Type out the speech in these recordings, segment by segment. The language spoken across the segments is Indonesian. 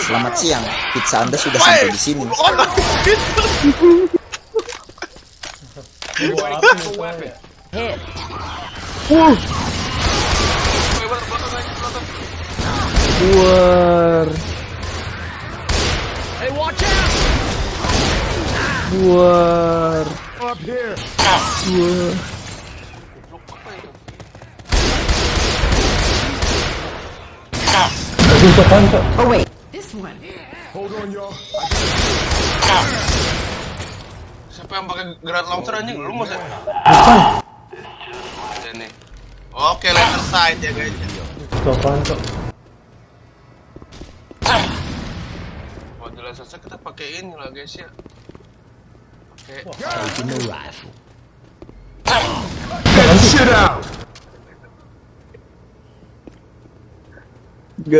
Selamat siang, pizza Anda sudah sampai di sini. Buar. Buar. Buar. This one. Siapa yang pakai granat launcher anjing? Lu masa? Ini. Oke, laser sight ya guys. Buat di laser sight kita pakai ini lah guys ya. Pakai Lu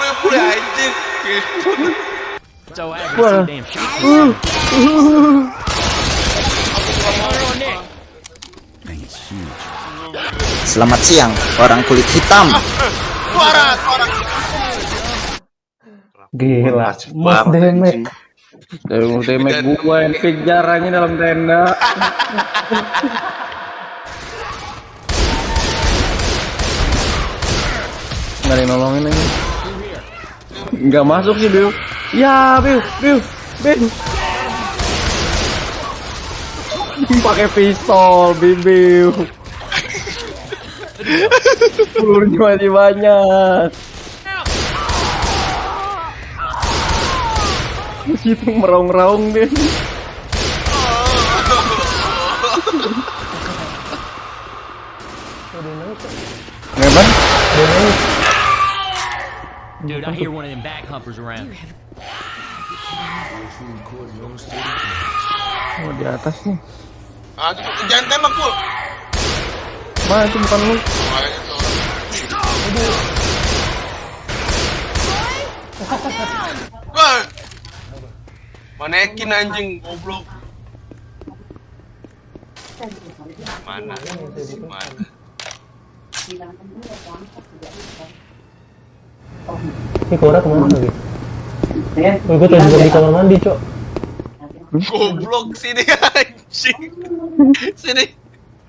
ya pula anjing. Wah. Selamat siang, orang kulit hitam. Suara, suara. Gila. Mas demek. Mas demek gua yang kejarannya dalam tenda. Nggak ada nolongin aja. Nggak masuk sih, Biu. Ya, Biu, Biu, Biu. Pakai pistol, Biu. Pelurunya masih banyak. Itu meraung-raung deh. Ngeban? Dude, I hear one of them back humpers around. Oh, di atas nih. Ah, itu jangan tembak pul. Mana itu bukan lu? Manekin anjing goblok. Mana? Mana? Ini Cora ke mana lagi? Oh, gue tadi di kamar mandi, Cok. Goblok sini anjing. Sini.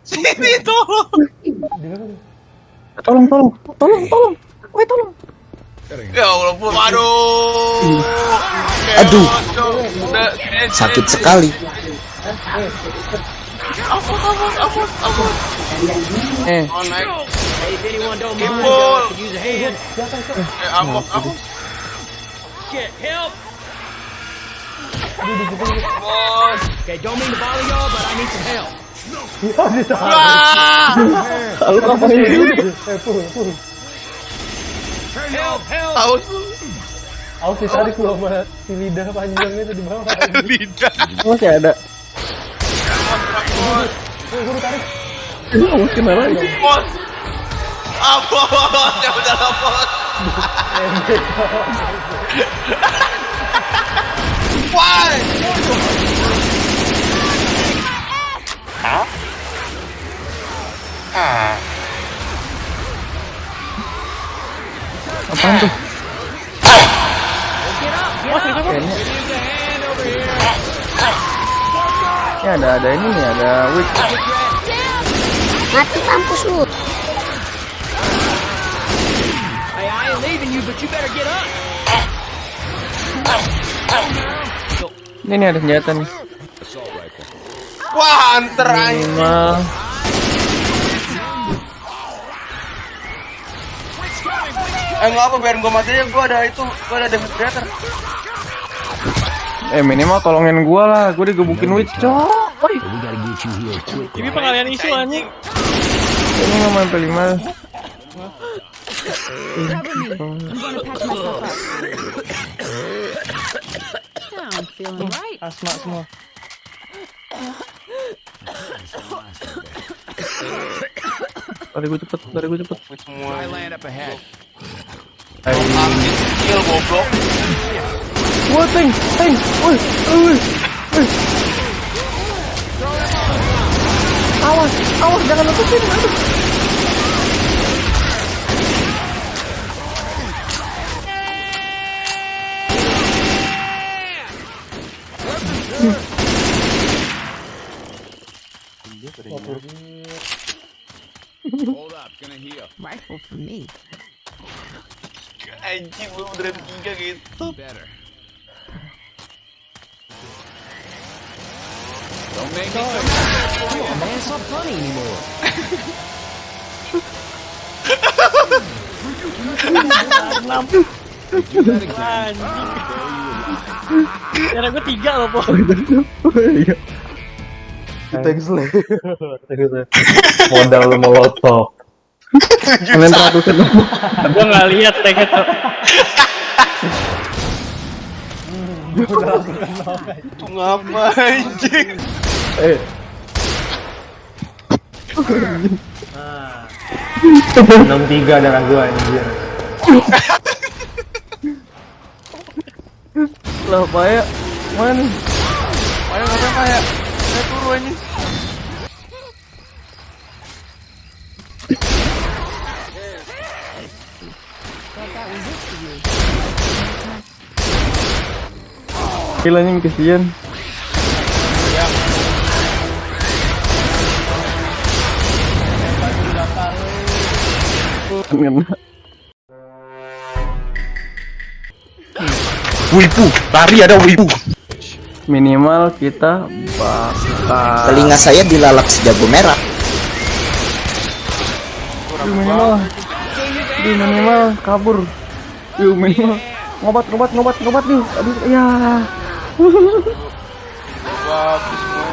Sini tolong. Tolong, tolong, tolong, tolong. Woi, tolong. Ya Allah, Bu. Aduh. Sakit sekali. Ampun, ampun, ampun, ampun. Eh. Eh. Shit, help! Bos. Okay, don't mean to bother y'all, but I need some help. Wah. lu ngapain sih? Eh, Pul, Pul. Help, help! Tahu Aku ditarik lu sama si lidah panjangnya itu di bawah. lidah. Masih ada. Bos. Lu kenapa lagi? Bos. Ah, bos. Ya udah lah, bos. Why? Ah. Apaan tuh? Kayaknya. Ya ada ada ini nih, ada witch. Mati kampus lu. Hey, I ain't leaving you, but you better get up. Ini nih ada senjata nih. Wah, hunter anjing. Minimal. Eh, enggak apa, biarin gua mati aja. Gua ada itu, gua ada demonstrator. Eh minimal tolongin gua lah, gua digebukin witch cok. Woi, Ini pengalian isu anjing. ini mau main P5 I'm gonna patch myself up. Now I'm feeling right. Asma semua. Lari gua cepet, lari gua cepet. Semua. Angin skill goblok. Woi, woi. Awas, awas jangan lepasin, Aduh. Anymore. Cara gue tiga loh, Po. Thanks le. Modal molotov. Kalian ratusan Gue nggak lihat tuh. Itu ngapa anjing? Eh. Enam tiga darah gua anjir. Lah, Paya. Mana nih? Ayo ngapain kayak? Saya turu anjing. Gila nih kesian. Wibu, lari ada wibu. Minimal kita bakal Telinga saya dilalap sejago merah. Minimal. Yuk, minimal kabur. Yuk, minimal. Ngobat, ngobat, ngobat, ngobat yuk. Aduh, ya.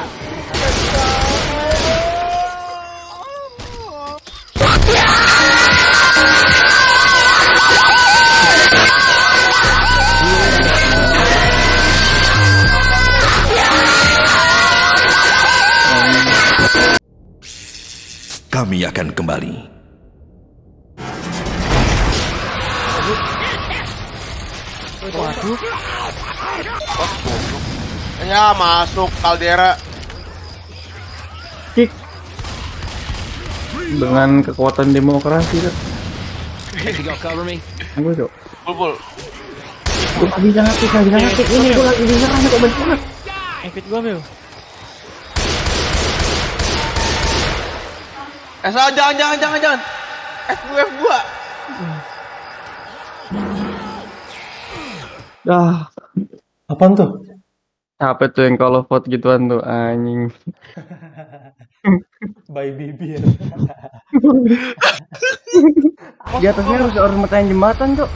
Kami akan kembali. Ya masuk kaldera. Kick. Dengan kekuatan demokrasi kan. Gue cok. Bulbul. Gue bisa ngetik, gak bisa ngetik. Ini gue lagi diserang kok bentar. Evit gue, Bel. Eh salah jangan jangan jangan jangan. F2 F2. Dah. Apaan tuh? Capek tuh yang kalau vote gituan tuh anjing. By bibir. Di atasnya harus harus metain jembatan, Cok.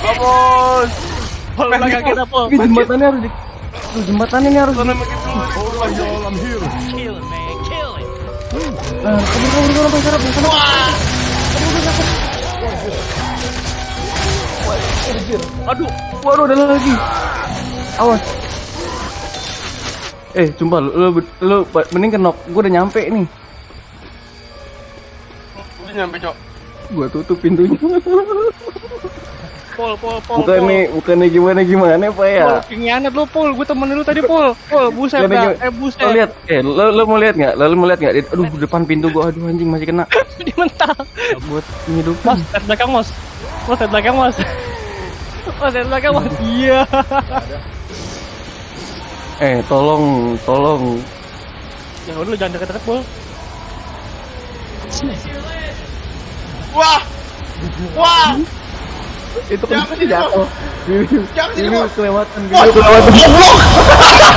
Vamos. Belakang kita, Pol. Ini jembatannya harus di Tuh, jembatan ini harus kabur. Aduh. Waduh, ada lagi. Awas. Eh, sumpah lu, lu, lu mending kenok. Gua udah nyampe nih. Udah nyampe, Cok. Gua tutup pintunya. Pol, Pol, Pol. bukannya bukannya gimana gimana Pak ya? Pol, lu, Pol. Gue temenin lu tadi, Pol. Pol, buset dah. Eh, Lo buset. lihat, eh lo, lo mau lihat nggak? Lo, lo mau lihat nggak? Di- Aduh, depan pintu gua, aduh anjing masih kena. Dia mental. Buat ngidupin. Mas, lihat belakang, Mas. Mas, lihat belakang, Mas. Mas, lihat belakang, Mas. Iya. Eh, tolong, tolong. Ya udah, lu jangan deket-deket, Pol. Wah. Wah. Itu kan sini, jatuh. Ini Bos. kelewatan. Ini kelewatan.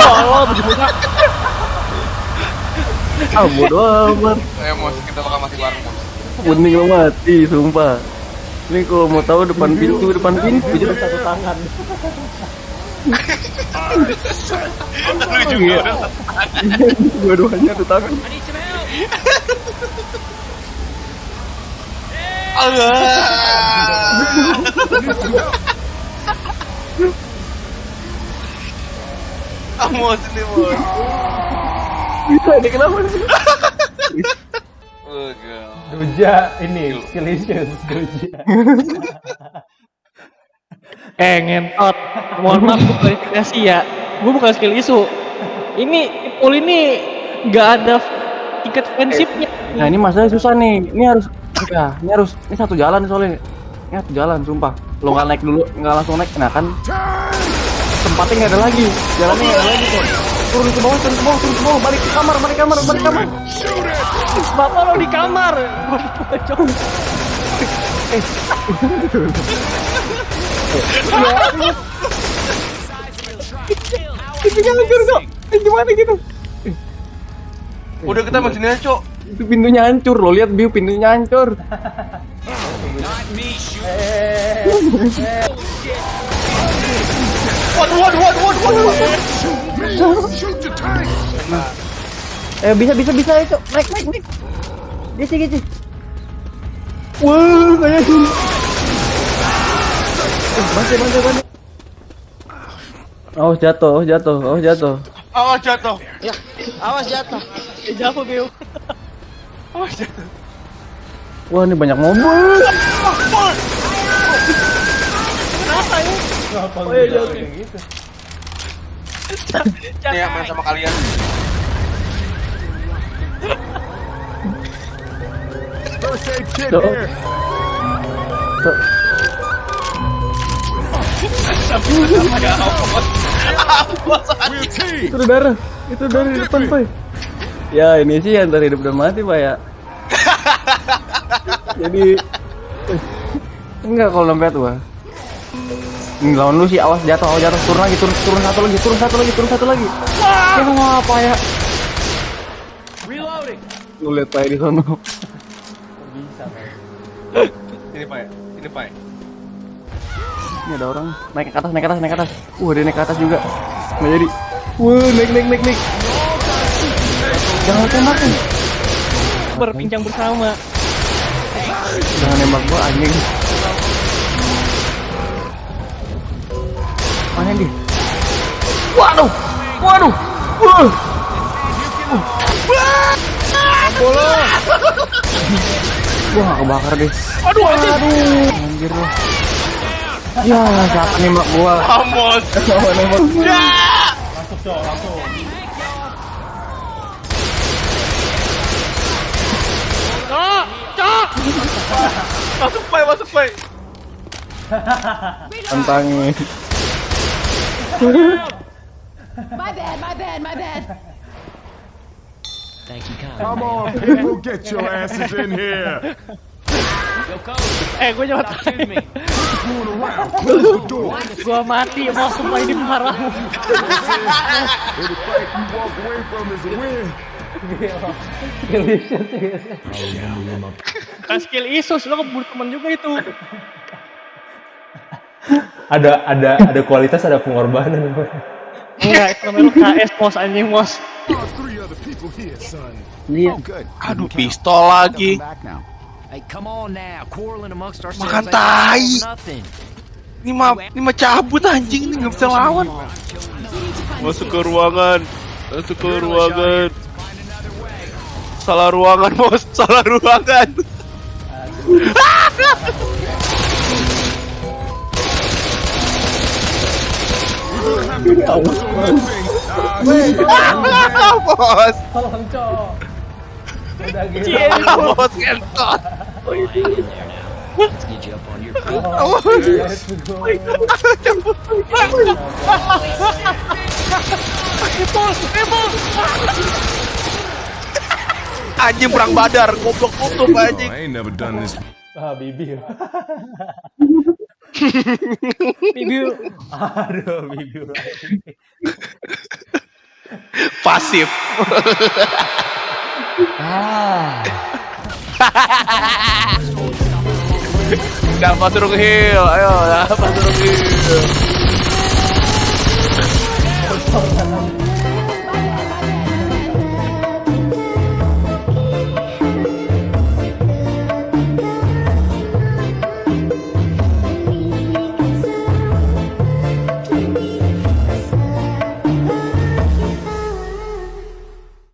Tolong, bener-bener. Ah, bodo amat. Ayo, Mos, kita bakal mati bareng, Mos. Mending lo mati, sumpah. Ini kalau mau tahu depan pintu, depan pintu jadi satu tangan. Lu juga udah Dua-duanya satu tangan. Ini. Bisa ini kenapa sih? Oh, God. Doja ini Doja. Eh, ngentot. Mohon maaf, gue klarifikasi ya. Gue bukan skill isu. Ini itu Ul ini nggak ada tiket fansipnya. Nah ini masalahnya susah nih. Ini harus ya, ini harus ini satu jalan soalnya. Ini satu jalan, sumpah. Lo nggak naik dulu, nggak langsung naik, nah kan tempatnya nggak ada lagi, jalannya nggak ada lagi kok. Turun ke bawah, turun ke bawah, turun ke bawah, balik ke kamar, balik ke kamar, balik ke kamar. Bapak lo di kamar. Di pojok. Pintunya hancur kok. Eh, gimana gitu? Udah kita masih aja, Cok. Itu pintunya hancur, lo lihat view pintunya hancur. Waduh, waduh, waduh, waduh, waduh, waduh. Eh bisa bisa bisa itu naik naik naik. Gisi gisi. Wah kayak gini. Eh, bantu bantu bantu. Oh jatuh, oh jatuh, oh jatuh. Awas jatuh. Eh, jatuh Biu. Wah ini banyak mobil. Oh iya jatuh. Nih ya, main sama kalian. Tuh. Tuh. Itu darah, itu dari depan pak. Ya ini sih antara hidup dan mati pak ya. Jadi enggak kalau dompet gua. Ini lawan lu sih awas jatuh, awas jatuh turun lagi, turun turun satu lagi, turun satu lagi, turun satu lagi. Ya apa ya? Reloading. Lu lihat pak di sono. Ini, Pak. Ini, Pak. Ini ada orang naik ke atas, naik ke atas, naik ke atas. Wah, dia naik ke atas juga. Nggak jadi. Wah, naik, naik, naik, naik. Jangan tembakin. Berbincang bersama. Jangan nembak gua anjing. Mana dia? Waduh, waduh, wah. Wah, kebakar deh. Aduh anjing. Anjir loh. Ya, siapa nembak gua? Vamos. Siapa nembak gua? Cok, cok. Masuk, Pak, masuk, Pak. Tantangin. My bad, my bad, my bad. Thank you, kind. Come on, people, get your asses in here. Eh, gue nyawa. Gua mati mau semua ini marahmu. Kan skill Isus lo keburu temen juga itu. Ada ada ada kualitas, ada pengorbanan. Enggak, itu namanya KS mos anjing mos. Iya. Oh. Aduh, pistol lagi. Hey, come on now. Quarreling amongst ourselves. Makan tai. Ini mah, ini mah cabut anjing nih nggak bisa lawan. Masuk ke ruangan. Masuk ke ruangan. Salah ruangan, bos. Salah ruangan. bos. Bos kentot. Let's get you up on your feet. Anjing perang badar, goblok tutup anjing. I ain't never done this. Ah, bibir. Bibi Aduh, bibir. Pasif. Ah. Dapat turun heal, ayo dapat turun heal.